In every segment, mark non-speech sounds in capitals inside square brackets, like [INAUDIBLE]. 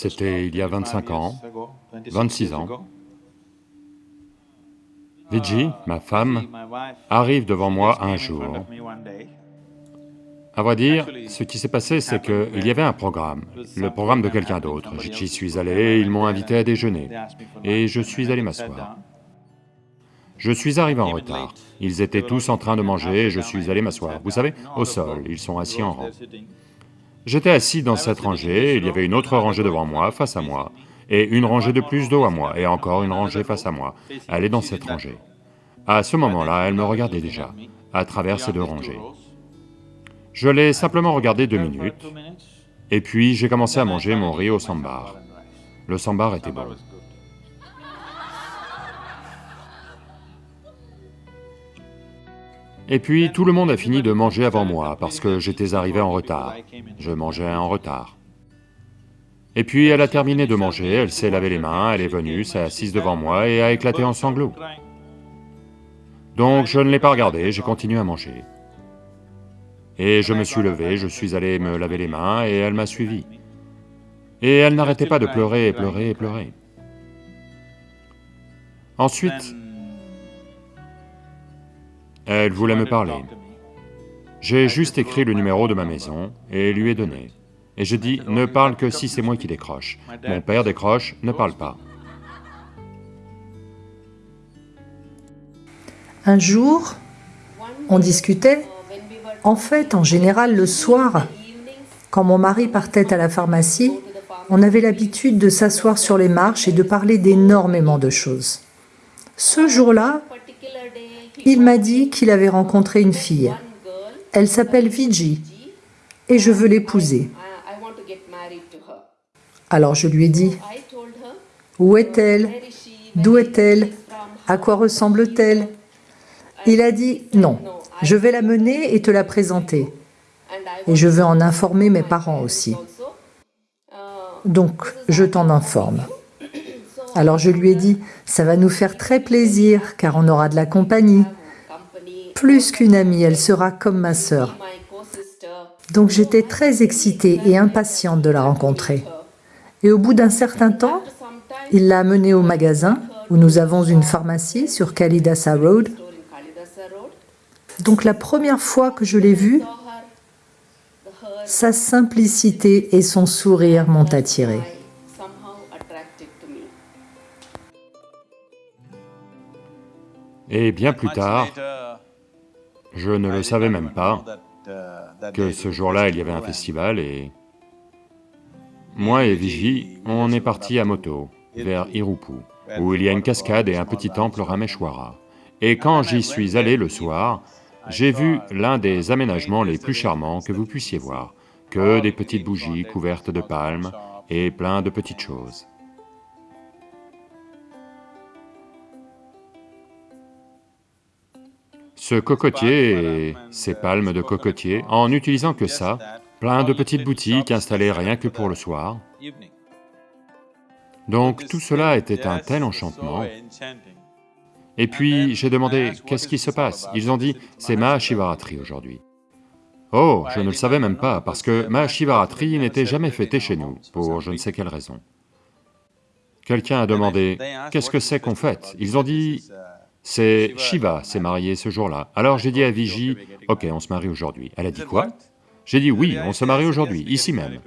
C'était il y a 25 ans, 26 ans. Viji, ma femme, arrive devant moi un jour. À vrai dire, ce qui s'est passé, c'est qu'il y avait un programme, le programme de quelqu'un d'autre. J'y suis allé, ils m'ont invité à déjeuner, et je suis allé m'asseoir. Je suis arrivé en retard. Ils étaient tous en train de manger et je suis allé m'asseoir. Vous savez, au sol, ils sont assis en rang. J'étais assis dans cette rangée, il y avait une autre rangée devant moi, face à moi, et une rangée de plus dos à moi, et encore une rangée face à moi. Elle est dans cette rangée. À ce moment-là, elle me regardait déjà, à travers ces deux rangées. Je l'ai simplement regardé deux minutes, et puis j'ai commencé à manger mon riz au sambar. Le sambar était bon. Et puis tout le monde a fini de manger avant moi parce que j'étais arrivé en retard. Je mangeais en retard. Et puis elle a terminé de manger, elle s'est lavé les mains, elle est venue, s'est assise devant moi et a éclaté en sanglots. Donc je ne l'ai pas regardée, j'ai continué à manger. Et je me suis levé, je suis allé me laver les mains et elle m'a suivi. Et elle n'arrêtait pas de pleurer et pleurer et pleurer. Ensuite, elle voulait me parler. J'ai juste écrit le numéro de ma maison et lui ai donné. Et je dis, ne parle que si c'est moi qui décroche. Mon père décroche, ne parle pas. Un jour, on discutait. En fait, en général, le soir, quand mon mari partait à la pharmacie, on avait l'habitude de s'asseoir sur les marches et de parler d'énormément de choses. Ce jour-là, il m'a dit qu'il avait rencontré une fille. Elle s'appelle Viji et je veux l'épouser. Alors je lui ai dit, où est-elle? D'où est-elle? À quoi ressemble-t-elle? Il a dit, non, je vais la mener et te la présenter. Et je veux en informer mes parents aussi. Donc, je t'en informe. Alors je lui ai dit, ça va nous faire très plaisir car on aura de la compagnie. Plus qu'une amie, elle sera comme ma sœur. Donc j'étais très excitée et impatiente de la rencontrer. Et au bout d'un certain temps, il l'a amenée au magasin où nous avons une pharmacie sur Kalidasa Road. Donc la première fois que je l'ai vue, sa simplicité et son sourire m'ont attirée. Et bien plus tard, je ne le savais même pas que ce jour-là il y avait un festival et... Moi et Viji, on est partis à moto vers Irupu, où il y a une cascade et un petit temple Rameshwara. Et quand j'y suis allé le soir, j'ai vu l'un des aménagements les plus charmants que vous puissiez voir, que des petites bougies couvertes de palmes et plein de petites choses. Ce cocotier et ces palmes de cocotier, en n'utilisant que ça, plein de petites boutiques installées rien que pour le soir. Donc tout cela était un tel enchantement. Et puis j'ai demandé, qu'est-ce qui se passe Ils ont dit, c'est Mahashivaratri aujourd'hui. Oh, je ne le savais même pas, parce que Mahashivaratri n'était jamais fêté chez nous, pour je ne sais quelle raison. Quelqu'un a demandé, qu'est-ce que c'est qu'on fête Ils ont dit, c'est Shiva s'est marié ce jour-là. Alors j'ai dit à Viji, ok, on se marie aujourd'hui. Elle a dit quoi? J'ai dit oui, on se marie aujourd'hui, ici même.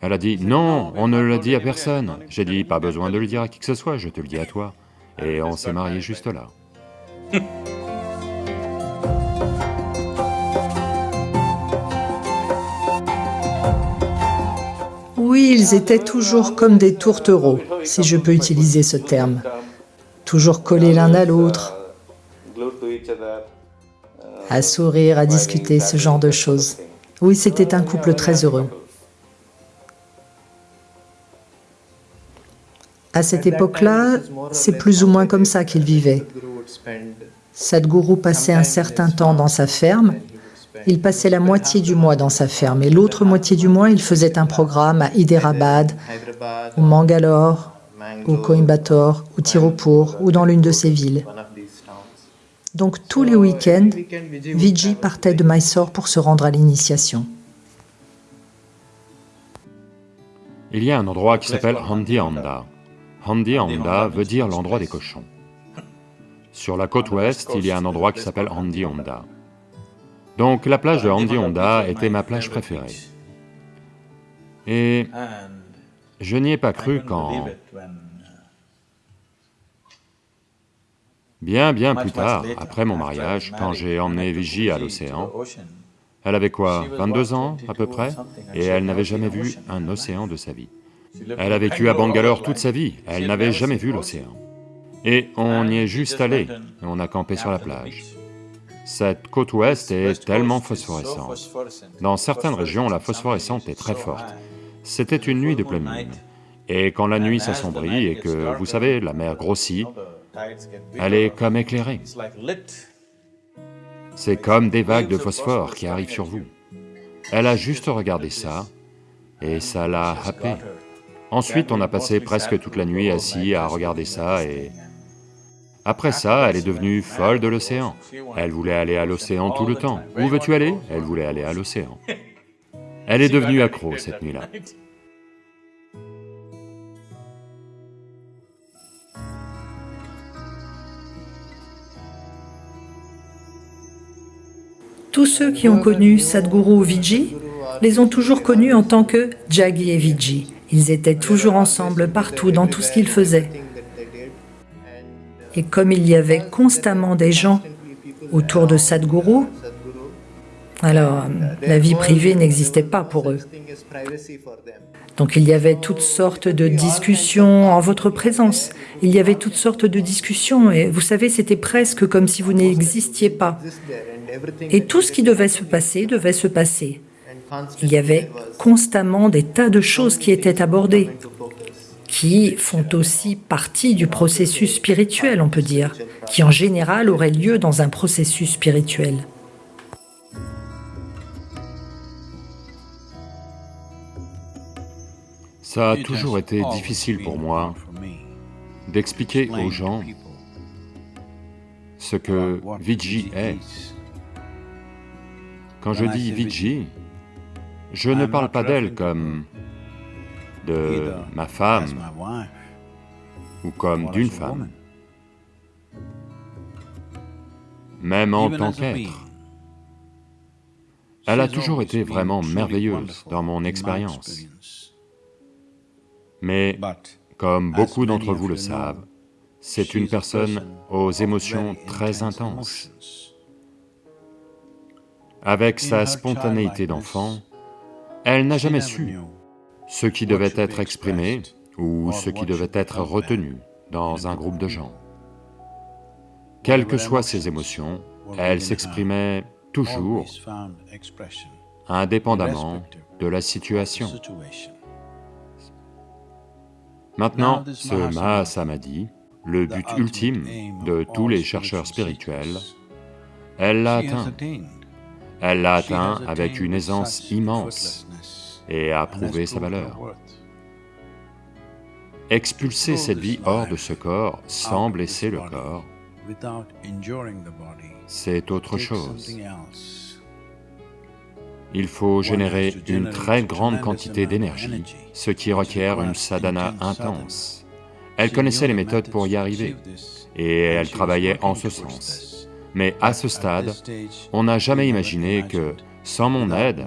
Elle a dit, non, on ne l'a dit à personne. J'ai dit, pas besoin de le dire à qui que ce soit, je te le dis à toi. Et on s'est marié juste là. [LAUGHS] Oui, ils étaient toujours comme des tourtereaux, si je peux utiliser ce terme. Toujours collés l'un à l'autre, à sourire, à discuter, ce genre de choses. Oui, c'était un couple très heureux. À cette époque-là, c'est plus ou moins comme ça qu'ils vivaient. Sadhguru passait un certain temps dans sa ferme il passait la moitié du mois dans sa ferme et l'autre moitié du mois, il faisait un programme à Hyderabad, ou Mangalore, ou Coimbatore, ou Tirupur, ou dans l'une de ces villes. Donc tous les week-ends, Vijay partait de Mysore pour se rendre à l'initiation. Il y a un endroit qui s'appelle Handi Handa. Handi Handa veut dire l'endroit des cochons. Sur la côte ouest, il y a un endroit qui s'appelle Handi Honda. Donc la plage de Handi Honda était ma plage préférée. Et je n'y ai pas cru quand... Bien, bien plus tard, après mon mariage, quand j'ai emmené Vigie à l'océan, elle avait quoi, 22 ans à peu près? Et elle n'avait jamais vu un océan de sa vie. Elle a vécu à Bangalore toute sa vie, elle n'avait jamais vu l'océan. Et on y est juste allé, on a campé sur la plage. Cette côte ouest est tellement phosphorescente. Dans certaines régions, la phosphorescence est très forte. C'était une nuit de pleine lune. Et quand la nuit s'assombrit et que, vous savez, la mer grossit, elle est comme éclairée. C'est comme des vagues de phosphore qui arrivent sur vous. Elle a juste regardé ça, et ça l'a happé. Ensuite, on a passé presque toute la nuit assis à regarder ça et... Après ça, elle est devenue folle de l'océan. Elle voulait aller à l'océan tout le temps. Où veux-tu aller Elle voulait aller à l'océan. [LAUGHS] Elle est devenue accro cette nuit-là. Tous ceux qui ont connu Sadhguru Vijay les ont toujours connus en tant que Jaggi et Vijay. Ils étaient toujours ensemble partout, dans tout ce qu'ils faisaient. Et comme il y avait constamment des gens autour de Sadhguru, alors la vie privée n'existait pas pour eux. Donc il y avait toutes sortes de discussions en votre présence. Il y avait toutes sortes de discussions et vous savez, c'était presque comme si vous n'existiez pas. Et tout ce qui devait se passer devait se passer. Il y avait constamment des tas de choses qui étaient abordées, qui font aussi partie du processus spirituel, on peut dire, qui en général aurait lieu dans un processus spirituel. Ça a toujours été difficile pour moi d'expliquer aux gens ce que Vijay est. Quand je dis Vijay, je ne parle pas d'elle comme de ma femme ou comme d'une femme, même en tant qu'être. Elle a toujours été vraiment merveilleuse dans mon expérience. Mais, comme beaucoup d'entre vous le savent, c'est une personne aux émotions très intenses. Avec sa spontanéité d'enfant, elle n'a jamais su ce qui devait être exprimé ou ce qui devait être retenu dans un groupe de gens. Quelles que soient ses émotions, elle s'exprimait toujours indépendamment de la situation. Maintenant, ce Mahasamadhi, le but ultime de tous les chercheurs spirituels, elle l'a atteint. Elle l'a atteint avec une aisance immense et a prouvé sa valeur. Expulser cette vie hors de ce corps sans blesser le corps, c'est autre chose. Il faut générer une très grande quantité d'énergie, ce qui requiert une sadhana intense. Elle connaissait les méthodes pour y arriver, et elle travaillait en ce sens. Mais à ce stade, on n'a jamais imaginé que, sans mon aide,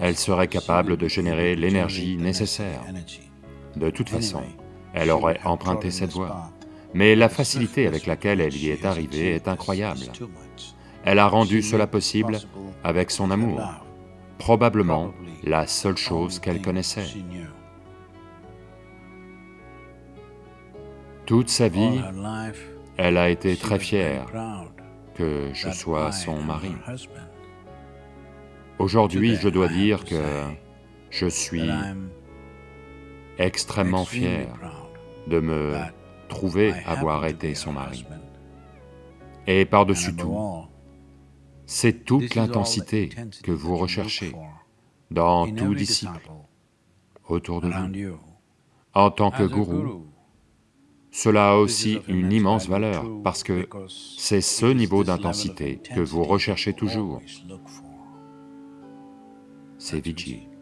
elle serait capable de générer l'énergie nécessaire. De toute façon, elle aurait emprunté cette voie. Mais la facilité avec laquelle elle y est arrivée est incroyable. Elle a rendu cela possible avec son amour, probablement la seule chose qu'elle connaissait. Toute sa vie, elle a été très fière que je sois son mari. Aujourd'hui, je dois dire que je suis extrêmement fier de me trouver avoir été son mari. Et par-dessus tout, c'est toute l'intensité que vous recherchez dans tout disciple autour de vous. En tant que gourou, cela a aussi une immense valeur, parce que c'est ce niveau d'intensité que vous recherchez toujours. C'est Vijay.